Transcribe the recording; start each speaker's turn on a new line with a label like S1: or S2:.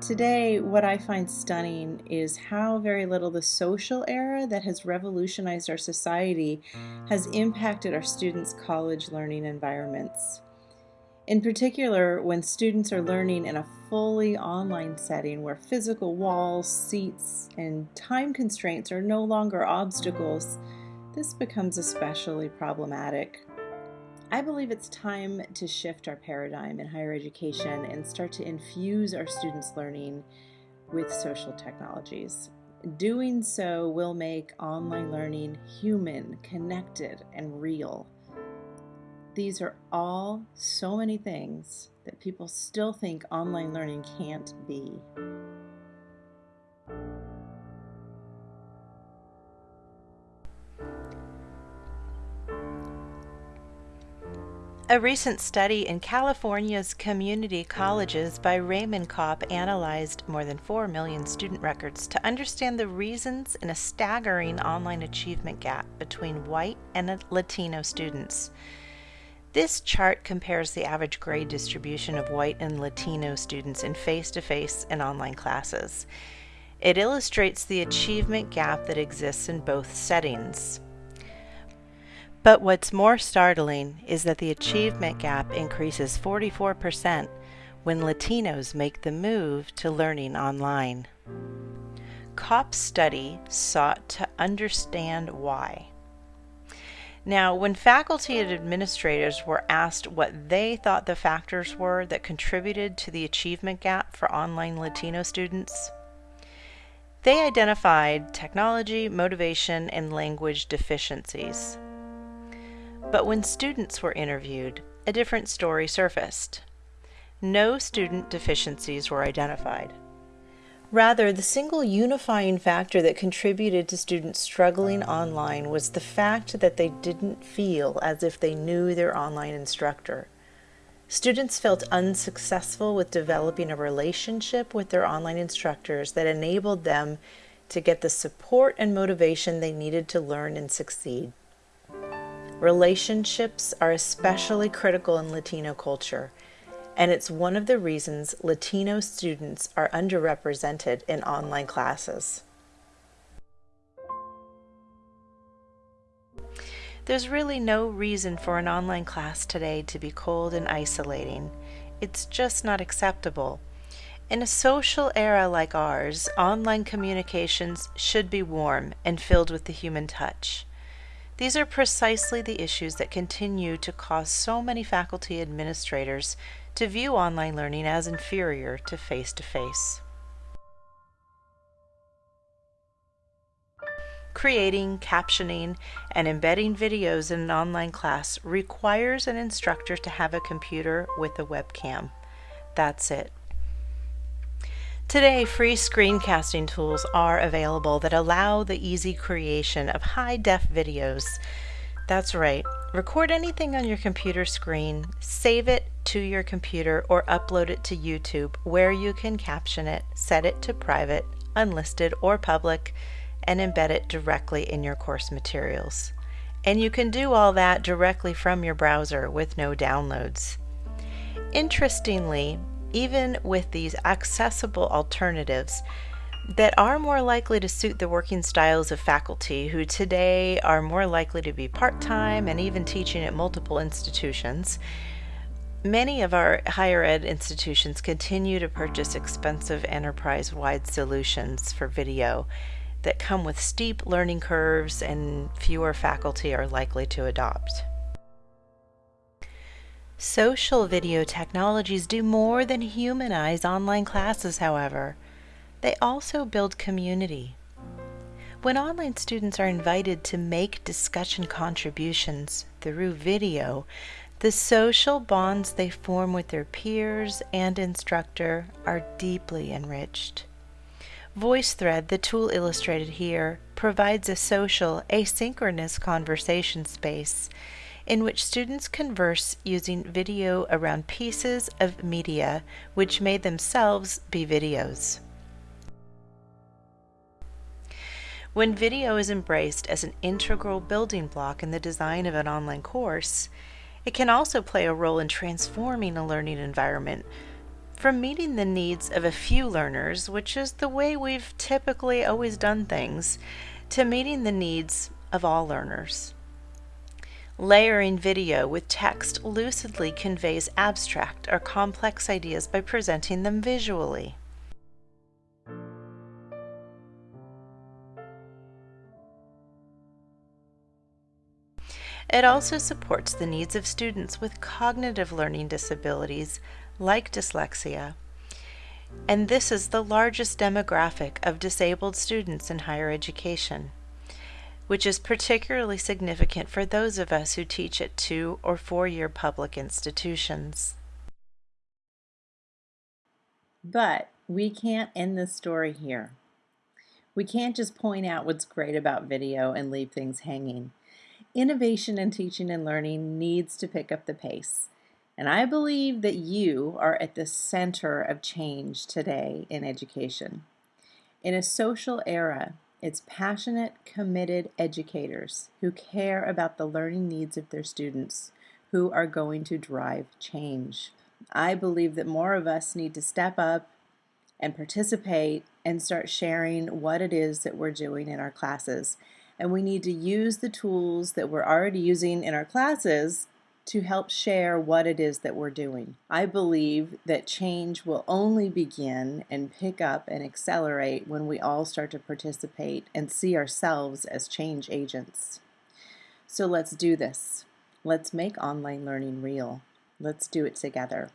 S1: Today, what I find stunning is how very little the social era that has revolutionized our society has impacted our students' college learning environments. In particular, when students are learning in a fully online setting where physical walls, seats, and time constraints are no longer obstacles, this becomes especially problematic. I believe it's time to shift our paradigm in higher education and start to infuse our students' learning with social technologies. Doing so will make online learning human, connected, and real. These are all so many things that people still think online learning can't be.
S2: A recent study in California's community colleges by Raymond Kaupp analyzed more than 4 million student records to understand the reasons in a staggering online achievement gap between white and Latino students. This chart compares the average grade distribution of white and Latino students in face to face and online classes. It illustrates the achievement gap that exists in both settings. But what's more startling is that the achievement gap increases 44% when Latinos make the move to learning online. Kaupp's study sought to understand why. Now, when faculty and administrators were asked what they thought the factors were that contributed to the achievement gap for online Latino students, they identified technology, motivation, and language deficiencies. But when students were interviewed, a different story surfaced. No student deficiencies were identified. Rather, the single unifying factor that contributed to students struggling online was the fact that they didn't feel as if they knew their online instructor. Students felt unsuccessful with developing a relationship with their online instructors that enabled them to get the support and motivation they needed to learn and succeed. Relationships are especially critical in Latino culture, and it's one of the reasons Latino students are underrepresented in online classes. There's really no reason for an online class today to be cold and isolating. It's just not acceptable. In a social era like ours, online communications should be warm and filled with the human touch. These are precisely the issues that continue to cause so many faculty administrators to view online learning as inferior to face-to-face. -face. Creating, captioning, and embedding videos in an online class requires an instructor to have a computer with a webcam. That's it. Today, free screencasting tools are available that allow the easy creation of high-def videos. That's right, record anything on your computer screen, save it to your computer, or upload it to YouTube where you can caption it, set it to private, unlisted, or public, and embed it directly in your course materials. And you can do all that directly from your browser with no downloads. Interestingly, even with these accessible alternatives that are more likely to suit the working styles of faculty who today are more likely to be part-time and even teaching at multiple institutions, Many of our higher ed institutions continue to purchase expensive enterprise-wide solutions for video that come with steep learning curves and fewer faculty are likely to adopt. Social video technologies do more than humanize online classes, however. They also build community. When online students are invited to make discussion contributions through video, the social bonds they form with their peers and instructor are deeply enriched. VoiceThread, the tool illustrated here, provides a social, asynchronous conversation space in which students converse using video around pieces of media which may themselves be videos. When video is embraced as an integral building block in the design of an online course, it can also play a role in transforming a learning environment from meeting the needs of a few learners, which is the way we've typically always done things, to meeting the needs of all learners. Layering video with text lucidly conveys abstract or complex ideas by presenting them visually. It also supports the needs of students with cognitive learning disabilities like dyslexia. And this is the largest demographic of disabled students in higher education which is particularly significant for those of us who teach at two or four year public institutions.
S1: But we can't end the story here. We can't just point out what's great about video and leave things hanging. Innovation in teaching and learning needs to pick up the pace. And I believe that you are at the center of change today in education. In a social era it's passionate, committed educators who care about the learning needs of their students who are going to drive change. I believe that more of us need to step up and participate and start sharing what it is that we're doing in our classes. And we need to use the tools that we're already using in our classes to help share what it is that we're doing. I believe that change will only begin and pick up and accelerate when we all start to participate and see ourselves as change agents. So let's do this. Let's make online learning real. Let's do it together.